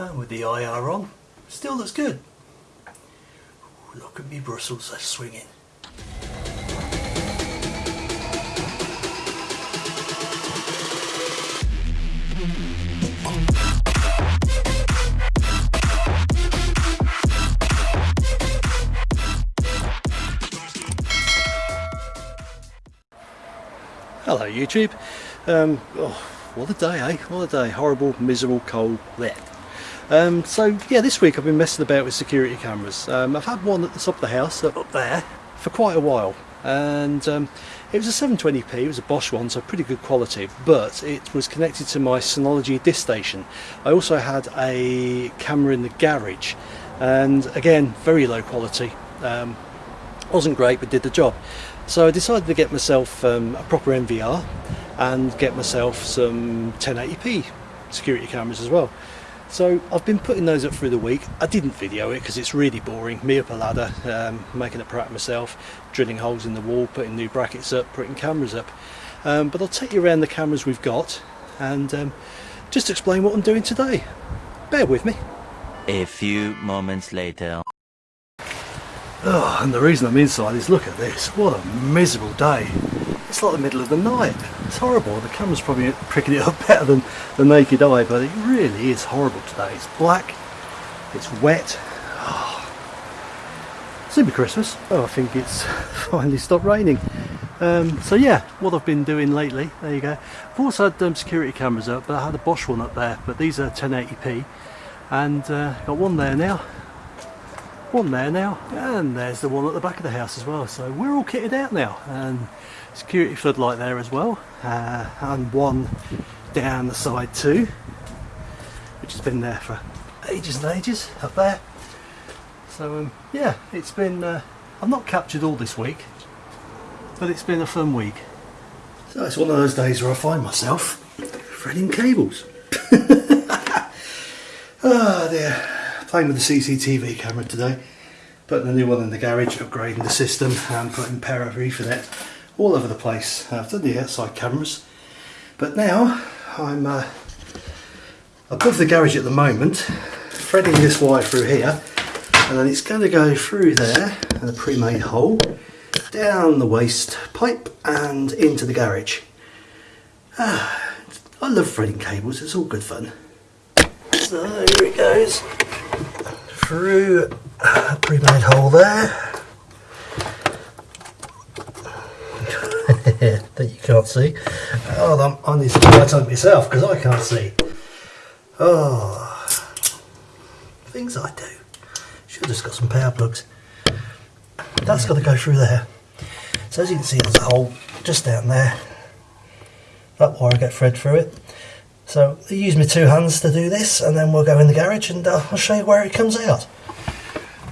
and with the IR on still looks good Ooh, look at me Brussels they're swinging Hello YouTube. Um, oh, what a day, eh? What a day. Horrible, miserable, cold. Blech. Um, so yeah, this week I've been messing about with security cameras. Um, I've had one at the top of the house, up there, for quite a while. And um, it was a 720p, it was a Bosch one, so pretty good quality, but it was connected to my Synology disk station. I also had a camera in the garage, and again, very low quality. Um, wasn't great, but did the job. So I decided to get myself um, a proper NVR and get myself some 1080p security cameras as well. So I've been putting those up through the week. I didn't video it because it's really boring. Me up a ladder, um, making a prep myself, drilling holes in the wall, putting new brackets up, putting cameras up. Um, but I'll take you around the cameras we've got and um, just explain what I'm doing today. Bear with me. A few moments later. Oh, and the reason I'm inside is look at this. What a miserable day. It's like the middle of the night. It's horrible. The camera's probably pricking it up better than the naked eye, but it really is horrible today. It's black, it's wet. Oh. Be Christmas. Oh, I think it's finally stopped raining. Um, so yeah, what I've been doing lately, there you go. I've also had um, security cameras up, but I had a Bosch one up there, but these are 1080p. And uh, got one there now, one there now and there's the one at the back of the house as well so we're all kitted out now and security floodlight there as well uh, and one down the side too which has been there for ages and ages up there. So um, yeah it's been uh, I've not captured all this week but it's been a fun week. So it's one of those days where I find myself threading cables. Oh dear. Playing with the CCTV camera today putting a new one in the garage upgrading the system and putting power over ethernet all over the place. I've done the outside cameras. But now I'm uh, above the garage at the moment threading this wire through here and then it's going to go through there in a pre-made hole down the waste pipe and into the garage. Ah, I love threading cables it's all good fun. So here it goes. Through a pre-made hole there that you can't see. Oh, I need to light up myself because I can't see. Oh, things I do. Should have just got some power plugs. That's got to go through there. So as you can see, there's a hole just down there. That wire get thread through it. So I use my two hands to do this and then we'll go in the garage and uh, I'll show you where it comes out.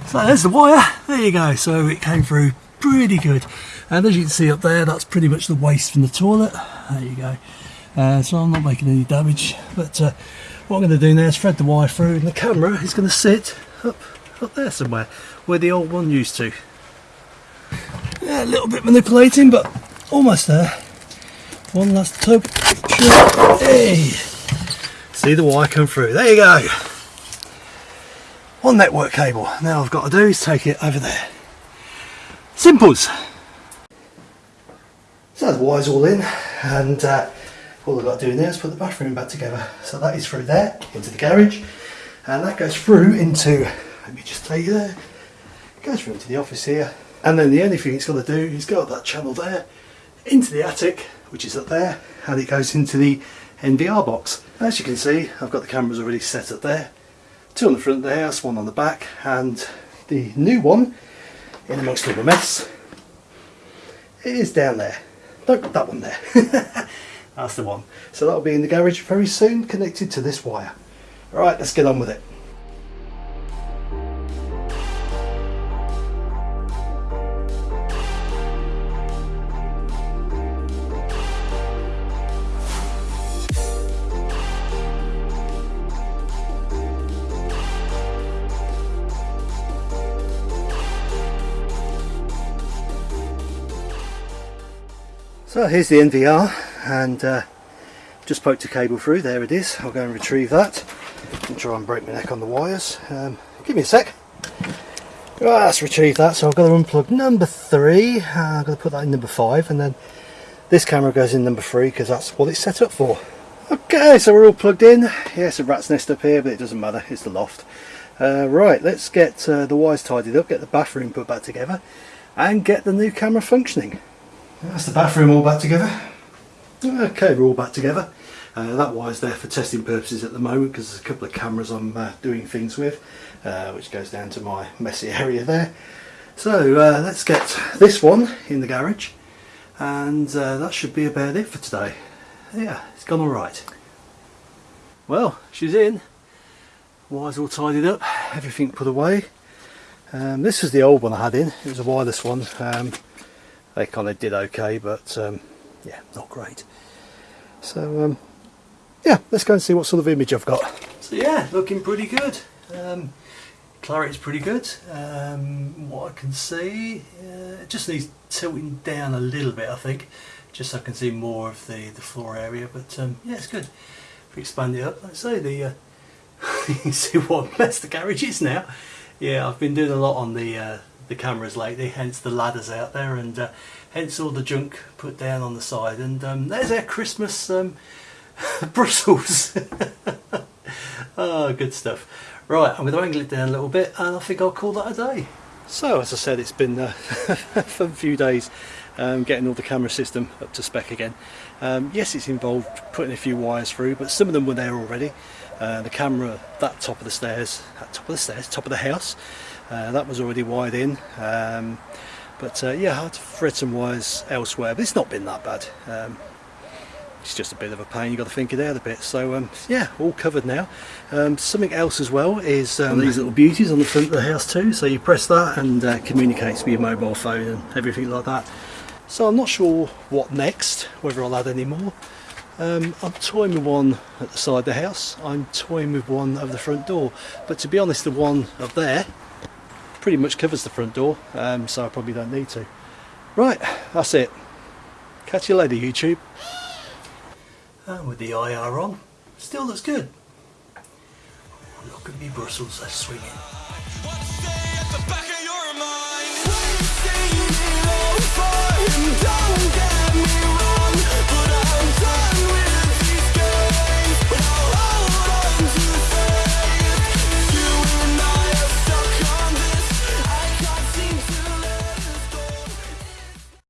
So there's the wire, there you go, so it came through pretty good. And as you can see up there, that's pretty much the waste from the toilet. There you go. Uh, so I'm not making any damage, but uh, what I'm going to do now is thread the wire through and the camera is going to sit up, up there somewhere, where the old one used to. Yeah, a little bit manipulating, but almost there. One last tug. Hey! See the wire come through. There you go. One network cable. Now I've got to do is take it over there. Simples. The wire's all in and uh, all I've got to do now is put the bathroom back together. So that is through there into the garage and that goes through into, let me just take you there, goes through into the office here and then the only thing it's got to do is go up that channel there into the attic which is up there and it goes into the NVR box. As you can see I've got the cameras already set up there. Two on the front of the house, one on the back and the new one in amongst all the mess it is down there. No, that one there. That's the one. So that'll be in the garage very soon connected to this wire. Alright, let's get on with it. So here's the NVR and uh, just poked a cable through, there it is, I'll go and retrieve that. and try and break my neck on the wires. Um, give me a sec. Right, let's retrieve that. So I've got to unplug number three. Uh, I've got to put that in number five, and then this camera goes in number three because that's what it's set up for. Okay, so we're all plugged in. Yes, a rat's nest up here, but it doesn't matter. It's the loft. Uh, right, let's get uh, the wires tidied up, get the bathroom put back together, and get the new camera functioning. That's the bathroom all back together. Okay, we're all back together. Uh, that wire's there for testing purposes at the moment because there's a couple of cameras I'm uh, doing things with, uh, which goes down to my messy area there. So uh, let's get this one in the garage, and uh, that should be about it for today. Yeah, it's gone alright. Well, she's in. Wires all tidied up, everything put away. Um, this was the old one I had in, it was a wireless one. Um, they kind of did okay, but um, yeah, not great. So um, yeah, let's go and see what sort of image I've got. So yeah, looking pretty good. Um, clarity's pretty good. Um, what I can see, uh, it just needs tilting down a little bit, I think, just so I can see more of the, the floor area. But um, yeah, it's good. If we expand it up, I say, the uh, you can see what mess the garage is now. Yeah, I've been doing a lot on the uh, the cameras lately, hence the ladders out there, and uh, hence all the junk put down on the side. And um, there's our Christmas um, Brussels. oh, good stuff. Right, I'm going to angle it down a little bit, and I think I'll call that a day. So, as I said, it's been uh, a few days um, getting all the camera system up to spec again. Um, yes, it's involved putting a few wires through, but some of them were there already. Uh, the camera, that top of the stairs, that top of the stairs, top of the house, uh, that was already wired in. Um, but uh, yeah, I had to thread some wires elsewhere, but it's not been that bad. Um, it's just a bit of a pain, you've got to think it out a bit. So um, yeah, all covered now. Um, something else as well is um, these little beauties on the front of the house too. So you press that and uh, communicates with your mobile phone and everything like that. So I'm not sure what next, whether I'll add any more. Um, I'm toying with one at the side of the house, I'm toying with one over the front door, but to be honest the one up there pretty much covers the front door, um, so I probably don't need to. Right, that's it. Catch you later YouTube. And with the IR on, still looks good. Look at me Brussels, they're swinging. And don't get